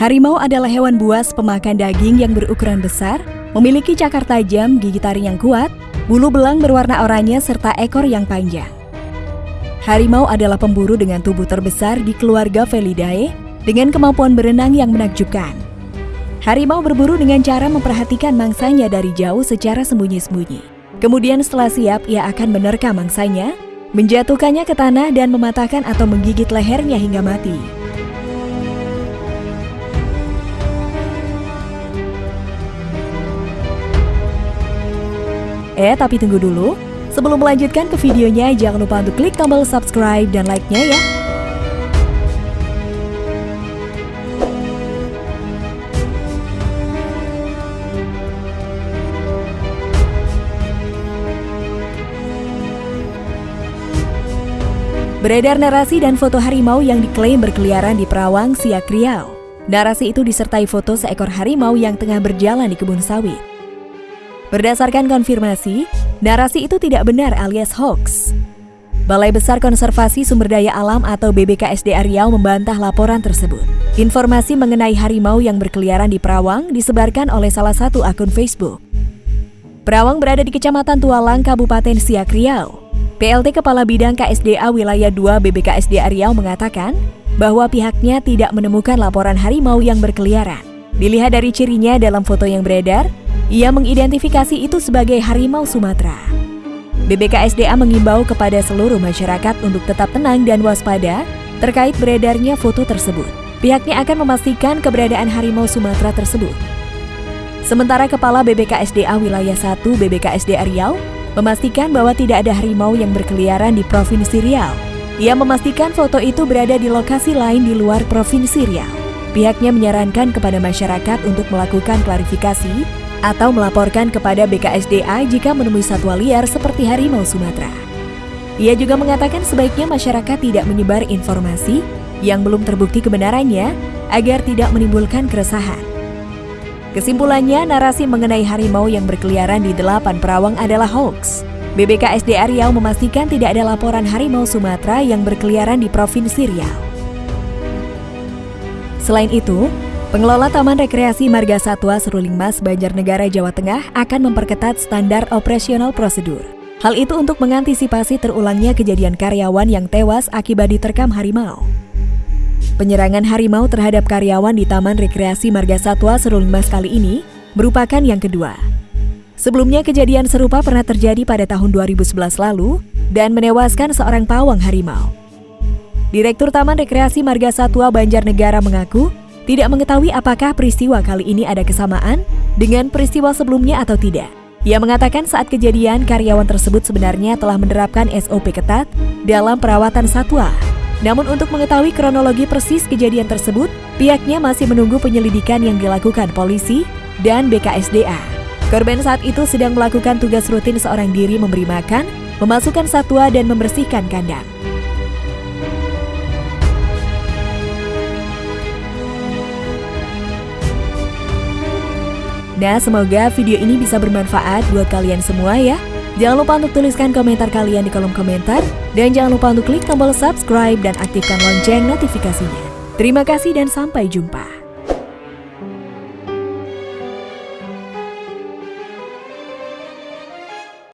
Harimau adalah hewan buas pemakan daging yang berukuran besar, memiliki cakar tajam, gigi taring yang kuat, bulu belang berwarna oranye, serta ekor yang panjang. Harimau adalah pemburu dengan tubuh terbesar di keluarga Felidae dengan kemampuan berenang yang menakjubkan. Harimau berburu dengan cara memperhatikan mangsanya dari jauh secara sembunyi-sembunyi. Kemudian setelah siap, ia akan menerkam mangsanya, menjatuhkannya ke tanah dan mematahkan atau menggigit lehernya hingga mati. Eh, tapi tunggu dulu. Sebelum melanjutkan ke videonya, jangan lupa untuk klik tombol subscribe dan like-nya ya. Beredar narasi dan foto harimau yang diklaim berkeliaran di Perawang, Siak Riau. Narasi itu disertai foto seekor harimau yang tengah berjalan di kebun sawit. Berdasarkan konfirmasi, narasi itu tidak benar alias hoax. Balai Besar Konservasi Sumber Daya Alam atau BBKSDA Riau membantah laporan tersebut. Informasi mengenai harimau yang berkeliaran di Perawang disebarkan oleh salah satu akun Facebook. Perawang berada di Kecamatan Tualang, Kabupaten Siak Riau. PLT Kepala Bidang KSDA Wilayah 2 BBKSDA Riau mengatakan bahwa pihaknya tidak menemukan laporan harimau yang berkeliaran. Dilihat dari cirinya dalam foto yang beredar, ia mengidentifikasi itu sebagai harimau Sumatera. BBKSDA mengimbau kepada seluruh masyarakat untuk tetap tenang dan waspada terkait beredarnya foto tersebut. Pihaknya akan memastikan keberadaan harimau Sumatera tersebut. Sementara Kepala BBKSDA Wilayah 1 BBKSDA Riau memastikan bahwa tidak ada harimau yang berkeliaran di Provinsi Riau. Ia memastikan foto itu berada di lokasi lain di luar Provinsi Riau. Pihaknya menyarankan kepada masyarakat untuk melakukan klarifikasi atau melaporkan kepada BKSDA jika menemui satwa liar seperti harimau Sumatera. Ia juga mengatakan sebaiknya masyarakat tidak menyebar informasi yang belum terbukti kebenarannya agar tidak menimbulkan keresahan. Kesimpulannya, narasi mengenai harimau yang berkeliaran di delapan perawang adalah hoax. BBKSDA Riau memastikan tidak ada laporan harimau Sumatera yang berkeliaran di Provinsi Riau. Selain itu, Pengelola Taman Rekreasi Marga Satwa Seruling Mas Banjarnegara Jawa Tengah akan memperketat standar operasional prosedur. Hal itu untuk mengantisipasi terulangnya kejadian karyawan yang tewas akibat diterkam harimau. Penyerangan harimau terhadap karyawan di Taman Rekreasi Marga Satwa Seruling Mas kali ini merupakan yang kedua. Sebelumnya kejadian serupa pernah terjadi pada tahun 2011 lalu dan menewaskan seorang pawang harimau. Direktur Taman Rekreasi Marga Satwa Banjarnegara mengaku tidak mengetahui apakah peristiwa kali ini ada kesamaan dengan peristiwa sebelumnya atau tidak. Ia mengatakan saat kejadian karyawan tersebut sebenarnya telah menerapkan SOP ketat dalam perawatan satwa. Namun untuk mengetahui kronologi persis kejadian tersebut, pihaknya masih menunggu penyelidikan yang dilakukan polisi dan BKSDA. Korban saat itu sedang melakukan tugas rutin seorang diri memberi makan, memasukkan satwa dan membersihkan kandang. Nah, semoga video ini bisa bermanfaat buat kalian semua ya. Jangan lupa untuk tuliskan komentar kalian di kolom komentar. Dan jangan lupa untuk klik tombol subscribe dan aktifkan lonceng notifikasinya. Terima kasih dan sampai jumpa.